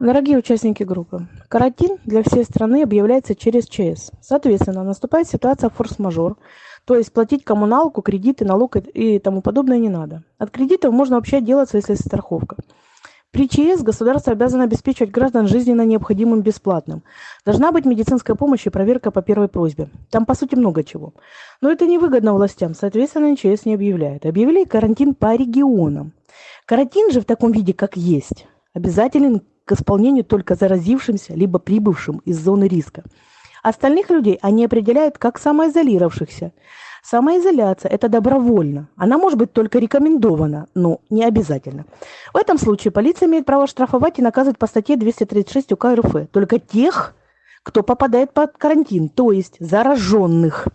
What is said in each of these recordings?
Дорогие участники группы, карантин для всей страны объявляется через ЧС. Соответственно, наступает ситуация форс-мажор, то есть платить коммуналку, кредиты, налог и тому подобное не надо. От кредитов можно вообще отделаться, если страховка. При ЧС государство обязано обеспечивать граждан жизненно необходимым бесплатным. Должна быть медицинская помощь и проверка по первой просьбе. Там, по сути, много чего. Но это невыгодно властям, соответственно, ЧС не объявляет. Объявили карантин по регионам. Карантин же в таком виде, как есть, обязателен к исполнению только заразившимся либо прибывшим из зоны риска. Остальных людей они определяют как самоизолировавшихся. Самоизоляция – это добровольно. Она может быть только рекомендована, но не обязательно. В этом случае полиция имеет право штрафовать и наказывать по статье 236 УК РФ только тех, кто попадает под карантин, то есть зараженных.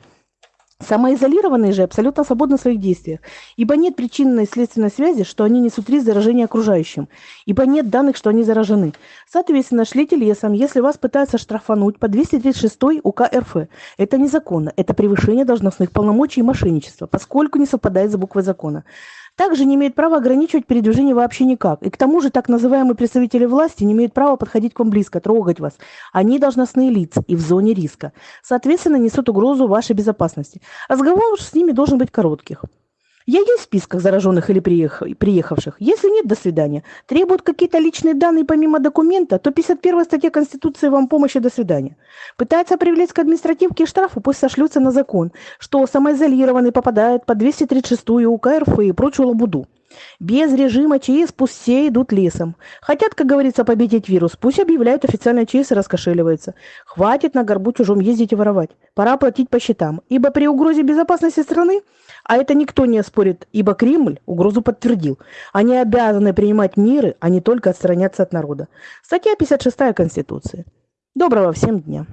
Самоизолированные же абсолютно свободны в своих действиях, ибо нет причинной и следственной связи, что они несут риск заражения окружающим, ибо нет данных, что они заражены. Соответственно, шлите лесом, если вас пытаются штрафануть по 236 УК РФ. Это незаконно, это превышение должностных полномочий и мошенничество, поскольку не совпадает с буквой закона также не имеет права ограничивать передвижение вообще никак. И к тому же так называемые представители власти не имеют права подходить к вам близко, трогать вас. Они должностные лица и в зоне риска. Соответственно, несут угрозу вашей безопасности. Разговор с ними должен быть коротких. Я есть в списках зараженных или приехавших? Если нет, до свидания. Требуют какие-то личные данные помимо документа, то 51 статья Конституции вам помощи, до свидания. Пытается привлечь к административке штрафу, пусть сошлются на закон, что самоизолированный попадает по 236 УК РФ и прочую лабуду. Без режима ЧС пусть все идут лесом. Хотят, как говорится, победить вирус, пусть объявляют официально ЧС и раскошеливаются. Хватит на горбу чужом ездить и воровать. Пора платить по счетам, ибо при угрозе безопасности страны а это никто не оспорит, ибо Кремль угрозу подтвердил. Они обязаны принимать меры, а не только отстраняться от народа. Статья 56 Конституции. Доброго всем дня.